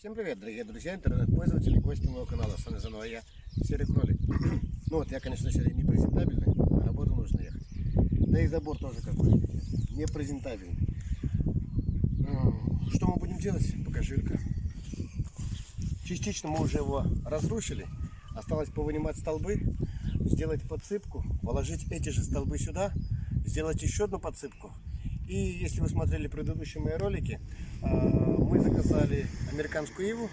Всем привет, дорогие друзья, интернет-пользователи, гости моего канала. С вами заново я, Серый Кролик. Ну вот, я, конечно, сегодня не презентабельный, на работу нужно ехать. Да и забор тоже какой не презентабельный. Ну, Что мы будем делать? Покажи, Илька. Частично мы уже его разрушили. Осталось повынимать столбы, сделать подсыпку, положить эти же столбы сюда, сделать еще одну подсыпку. И если вы смотрели предыдущие мои ролики, э, заказали американскую иву.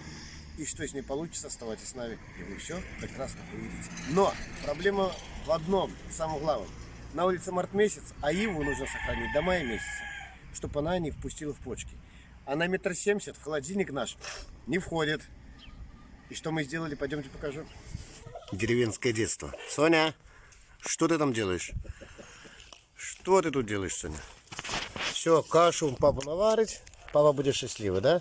И что с ней получится, оставайтесь с нами, и вы все прекрасно увидите. Но проблема в одном, самом главном. На улице март месяц, а иву нужно сохранить до мая месяца, чтобы она не впустила в почки. Она метр семьдесят, в холодильник наш не входит. И что мы сделали, пойдемте покажу. Деревенское детство. Соня, что ты там делаешь? Что ты тут делаешь, Соня? Все, кашу папа наварить. Папа будет счастливый, да?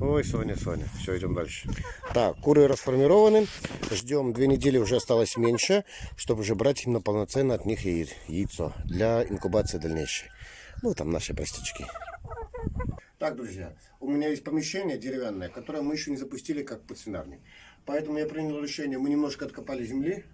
Ой, Соня, Соня. Все, идем дальше. Так, куры расформированы. Ждем две недели, уже осталось меньше, чтобы уже брать именно полноценно от них яйцо для инкубации дальнейшей. Ну, там наши простички. Так, друзья, у меня есть помещение деревянное, которое мы еще не запустили как подсвинарник. Поэтому я принял решение, мы немножко откопали земли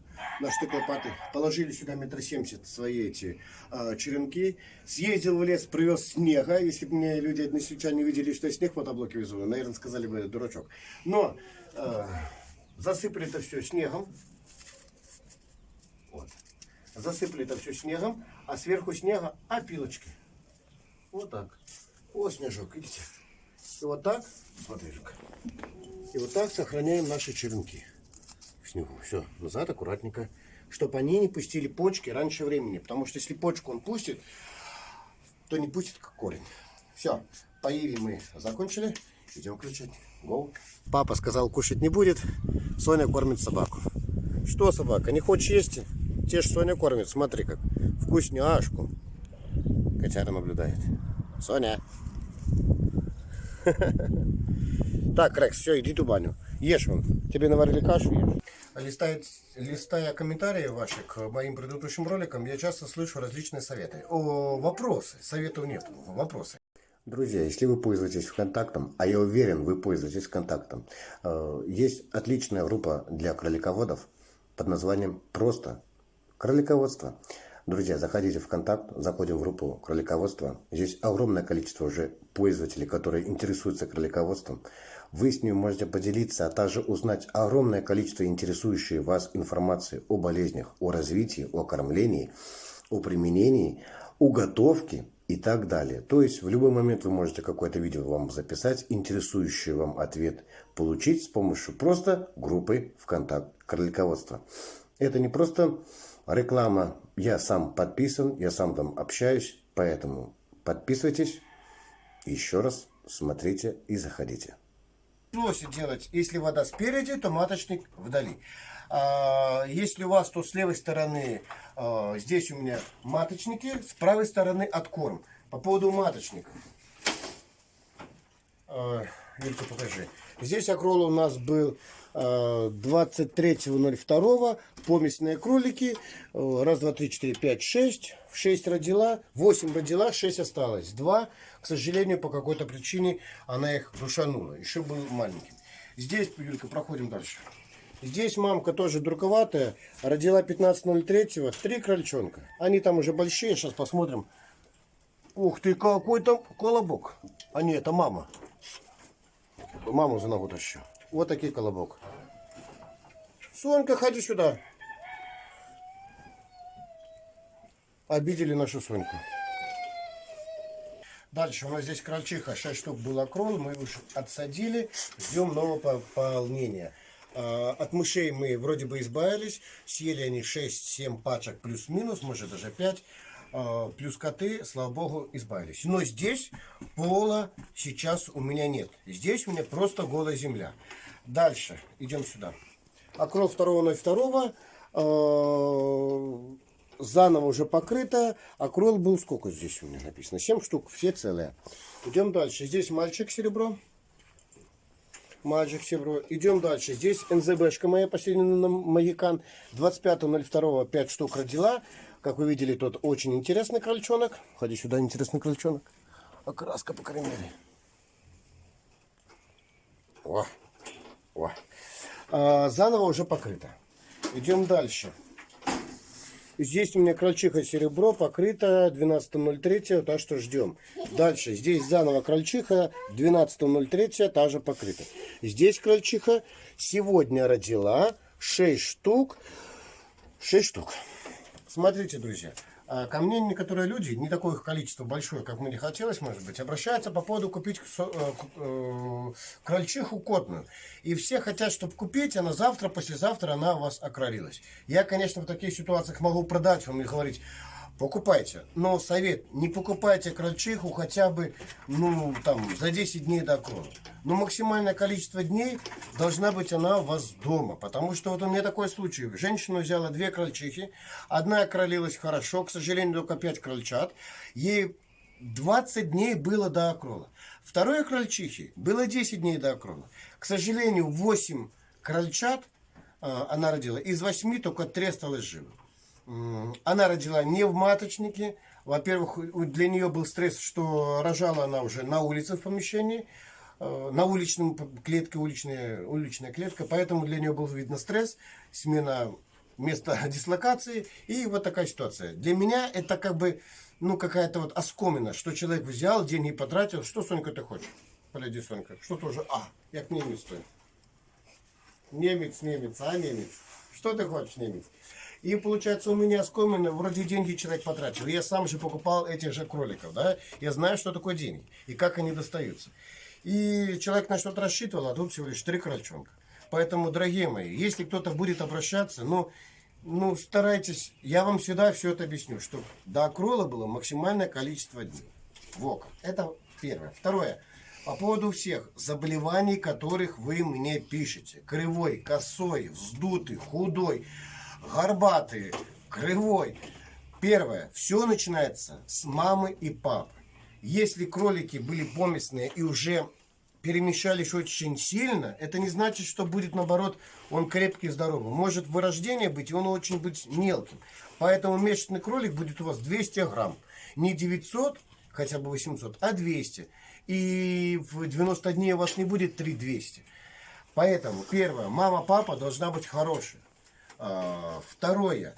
на штык лопаты, положили сюда метр семьдесят свои эти э, черенки, съездил в лес, привез снега. Если бы мне люди односельчане видели, что я снег в мотоблоке везу, наверное, сказали бы, дурачок. Но э, засыпали это все снегом. Вот. Засыпали это все снегом, а сверху снега опилочки. Вот так. О, снежок, видите? И вот так, смотри. И вот так сохраняем наши черенки снегу. Все, назад аккуратненько. Чтобы они не пустили почки раньше времени. Потому что если почку он пустит, то не пустит как корень. Все, поили мы закончили. Идем включать. Go. Папа сказал, кушать не будет. Соня кормит собаку. Что собака, не хочешь есть? Те ж Соня кормит, смотри как. Вкусняшку. Котяра наблюдает. Соня. Так, Рекс, все, иди ту баню. Ешь вон. Тебе наварили кашу, ешь. Листая, листая комментарии ваши к моим предыдущим роликам, я часто слышу различные советы. О, вопросы. Советов нет, вопросы. Друзья, если вы пользуетесь ВКонтактом, а я уверен, вы пользуетесь ВКонтактом, э, есть отличная группа для кролиководов под названием «Просто кролиководство». Друзья, заходите в ВКонтакт, заходим в группу кролиководства. Здесь огромное количество уже пользователей, которые интересуются кролиководством. Вы с ними можете поделиться, а также узнать огромное количество интересующей вас информации о болезнях, о развитии, о кормлении, о применении, о готовке и так далее. То есть в любой момент вы можете какое-то видео вам записать, интересующий вам ответ получить с помощью просто группы ВКонтакт кролиководства. Это не просто реклама. Я сам подписан, я сам там общаюсь, поэтому подписывайтесь. Еще раз смотрите и заходите. Просит делать, если вода спереди, то маточник вдали. А, если у вас, то с левой стороны, а, здесь у меня маточники, с правой стороны откорм. По поводу маточников. А, покажи. Здесь акрол у нас был а, 23.02. Помесные кролики. А, Раз, два, три, четыре, пять, шесть. Шесть родила. Восемь родила, шесть осталось. Два, к сожалению, по какой-то причине она их душанула. Еще был маленький. Здесь, Юлька, проходим дальше. Здесь мамка тоже друковатая. Родила 15.03. Три крольчонка. Они там уже большие. Сейчас посмотрим. Ух ты, какой там колобок. А нет, это мама. Маму за ногу тащу. Вот такой колобок. Сонька, ходи сюда. Обидели нашу Соньку. Дальше у нас здесь крольчиха, 6 штук было крол, мы уж отсадили, ждем нового пополнения. А, От мышей мы вроде бы избавились, съели они 6-7 пачек плюс-минус, может даже 5. А, Плюс коты, слава богу, избавились. Но здесь пола сейчас у меня нет. Здесь у меня просто голая земля. Дальше, идем сюда. Окрол 2.02. э, Заново уже покрыто. Окрол был сколько здесь у меня написано? 7 штук, все целые. Идем дальше. Здесь мальчик серебро. Мальчик серебро. Идем дальше. Здесь НЗБшка моя последняя на Магикан. 25.02 5 штук родила. Как вы видели, тот очень интересный крольчонок. Ходи сюда, интересный крольчонок. Окраска, по крайней мере. О, о. А, заново уже покрыто. Идем дальше. Здесь у меня крольчиха серебро покрыто 12.03, так что ждем. Дальше, здесь заново крольчиха 12.03, та же покрыта. Здесь крольчиха сегодня родила 6 штук. 6 штук. Смотрите, друзья. А ко мне некоторые люди, не такое их количество большое, как мне хотелось, может быть, обращаются по поводу купить э, э, крольчиху котную. И все хотят, чтобы купить, а на завтра, послезавтра она у вас окролилась. Я, конечно, в таких ситуациях могу продать вам и говорить, покупайте. Но совет, не покупайте крольчиху хотя бы, ну, там, за 10 дней до окрона. Но максимальное количество дней должна быть она у вас дома. Потому что вот у меня такой случай. Женщина взяла две крольчихи. Одна окролилась хорошо, к сожалению, только 5 крольчат. Ей 20 дней было до окрола. Второй крольчихи было 10 дней до окрола. К сожалению, 8 крольчат э, она родила. Из 8 только 3 осталось живы. Она родила не в маточнике. Во-первых, для нее был стресс, что рожала она уже на улице в помещении, э, на уличном клетке, уличная, уличная клетка. Поэтому для нее был, видно, стресс, смена места дислокации и вот такая ситуация. Для меня это как бы, ну, какая-то вот оскомина, что человек взял, деньги потратил. Что, Сонька, ты хочешь? Подойди, Сонька. Что тоже? А, як немец стоит. Немец, немец, а немец. Что ты хочешь, немец? И получается у меня скомины, вроде деньги человек потратил. Я сам же покупал этих же кроликов, да. Я знаю, что такое деньги и как они достаются. И человек на что-то рассчитывал, а тут всего лишь три крольчонка. Поэтому, дорогие мои, если кто-то будет обращаться, ну, ну, старайтесь, я вам всегда все это объясню, что до окрола было максимальное количество дней. Вот, это первое. Второе. По поводу всех заболеваний, которых вы мне пишете. Кривой, косой, вздутый, худой горбатый, кривой. Первое. Все начинается с мамы и папы. Если кролики были поместные и уже перемещались очень сильно, это не значит, что будет наоборот он крепкий и здоровый. Может вырождение быть, и он очень быть мелким. Поэтому месячный кролик будет у вас 200 грамм. Не 900, хотя бы 800, а 200. И в 90 дней у вас не будет 3200. Поэтому, первое, мама-папа должна быть хорошая. А, второе.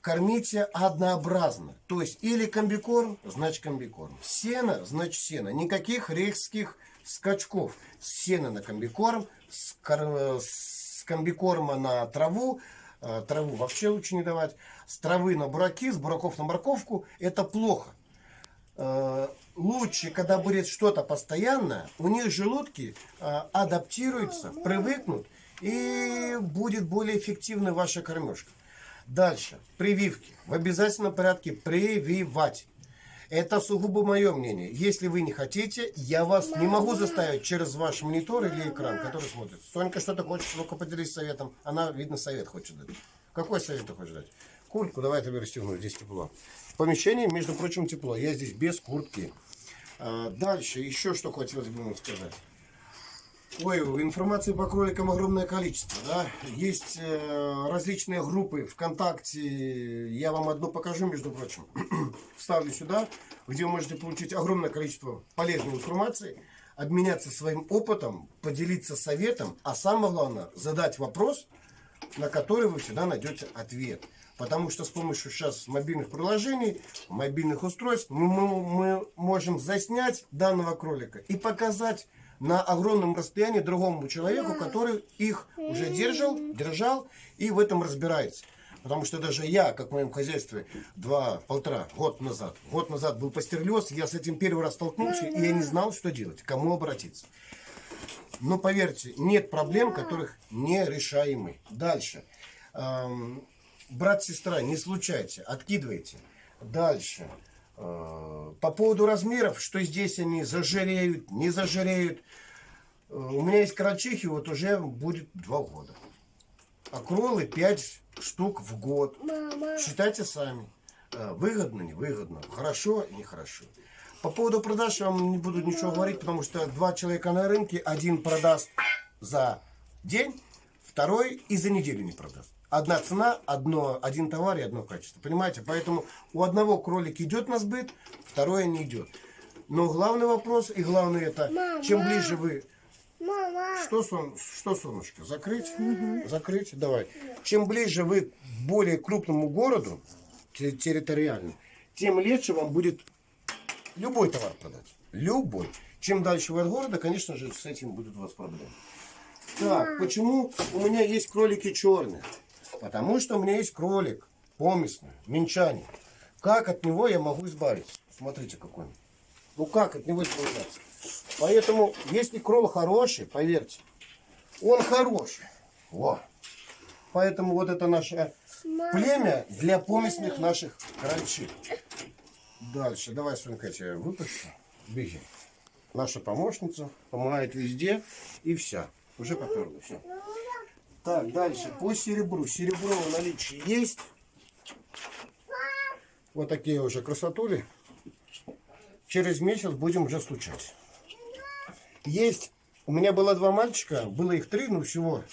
Кормите однообразно. То есть или комбикорм, значит комбикорм. Сено, значит сено. Никаких рейхских скачков. Сено на комбикорм, с, с комбикорма на траву. А, траву вообще лучше не давать. С травы на бураки, с бураков на морковку. Это плохо. А, лучше, когда будет что-то постоянное, у них желудки адаптируются, привыкнут и будет более эффективна ваша кормежка. Дальше. Прививки. В обязательном порядке прививать. Это сугубо мое мнение. Если вы не хотите, я вас не могу заставить через ваш монитор или экран, который смотрит. Сонька что-то хочет, ну-ка поделись советом. Она, видно, совет хочет дать. Какой совет ты хочешь дать? Куртку давай я тебе расстегну, здесь тепло. В помещении, между прочим, тепло. Я здесь без куртки. А, дальше, еще что хотелось бы вам сказать. Ой, информации по кроликам огромное количество. Да? Есть э, различные группы ВКонтакте. Я вам одну покажу, между прочим. Вставлю сюда, где вы можете получить огромное количество полезной информации, обменяться своим опытом, поделиться советом, а самое главное, задать вопрос, на который вы всегда найдете ответ. Потому что с помощью сейчас мобильных приложений, мобильных устройств мы, мы, мы можем заснять данного кролика и показать на огромном расстоянии другому человеку, который их уже держал, держал и в этом разбирается. Потому что даже я, как в моем хозяйстве, два, полтора год назад, год назад был пастерлез, я с этим первый раз столкнулся, и я не знал, что делать, кому обратиться. Но поверьте, нет проблем, которых не решаемы. Дальше. Эм, брат-сестра, не случайте, откидывайте. Дальше. Э, по поводу размеров, что здесь они зажиреют, не зажиреют. Э, у меня есть карачихи, вот уже будет два года. А кролы 5 штук в год. Мама. Считайте сами. Э, выгодно, невыгодно, хорошо, нехорошо. По поводу продаж я вам не буду ничего говорить, потому что два человека на рынке, один продаст за день, второй и за неделю не продаст одна цена, одно, один товар и одно качество. Понимаете? Поэтому у одного кролик идет на сбыт, второе не идет. Но главный вопрос и главное это, Мама. чем ближе вы... Мама. Что, сон, что солнышко? Закрыть? Закрыть? Давай. Чем ближе вы к более крупному городу, те- территориально, тем легче вам будет любой товар продать. Любой. Чем дальше вы от города, конечно же, с этим будут у вас проблемы. Так, почему у меня есть кролики черные? Потому что у меня есть кролик поместный, минчанин. Как от него я могу избавиться? Смотрите, какой он. Ну как от него избавляться? Поэтому, если крол хороший, поверьте, он хороший. Во. Поэтому вот это наше племя для поместных наших крольчих. Дальше. Давай, Сонька, я тебя выпущу. Беги. Наша помощница помогает везде. И вся. Уже поперла. Так, дальше. По серебру. Серебро в наличии есть. Вот такие уже красотули. Через месяц будем уже стучать. Есть. У меня было два мальчика. Было их три, но всего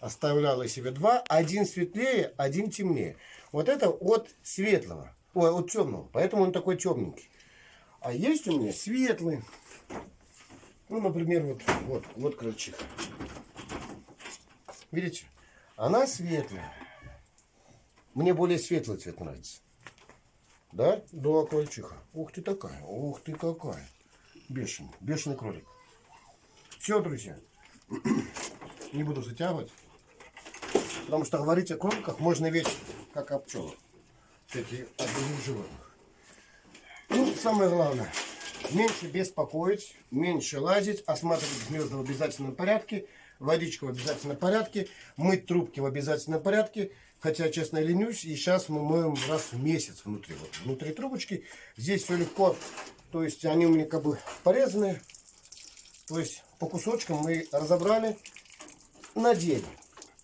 оставляла себе два. Один светлее, один темнее. Вот это от светлого. Ой, от темного. Поэтому он такой темненький. А есть у меня светлый. Ну, например, вот, вот, вот крольчиха. Видите? Она светлая. Мне более светлый цвет нравится. Да? Да, крольчиха. Ух ты такая. Ух ты какая. Бешеный. Бешеный кролик. Все, друзья. Не буду затягивать. Потому что говорить о кроликах можно весь как о пчелах. Кстати, о других животных. Ну, самое главное. Меньше беспокоить, меньше лазить, осматривать гнезда в обязательном порядке, водичку в обязательном порядке, мыть трубки в обязательном порядке. Хотя, честно, ленюсь, и сейчас мы моем раз в месяц внутри. Вот, внутри трубочки. Здесь все легко. То есть они у меня как бы порезаны. То есть по кусочкам мы разобрали, надели.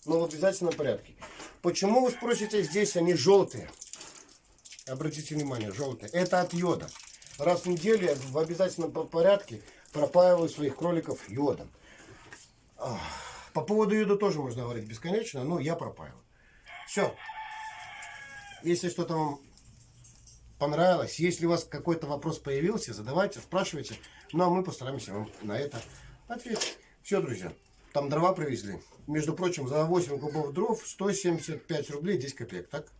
Но в обязательном порядке. Почему, вы спросите, здесь они желтые? Обратите внимание, желтые. Это от йода. Раз в неделю в обязательном по- порядке пропаиваю своих кроликов йодом. По поводу йода тоже можно говорить бесконечно, но я пропаиваю. Все. Если что-то вам понравилось, если у вас какой-то вопрос появился, задавайте, спрашивайте. Ну, а мы постараемся вам на это ответить. Все, друзья. Там дрова привезли. Между прочим, за 8 кубов дров 175 рублей 10 копеек, так?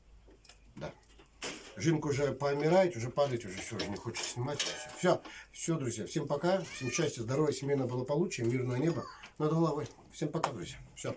Да. Жинка уже помирает, уже падает, уже все, уже не хочет снимать. Все, все, друзья. Всем пока. Всем счастья, здоровья, семейного благополучия, мирного неба над головой. Всем пока, друзья. Все.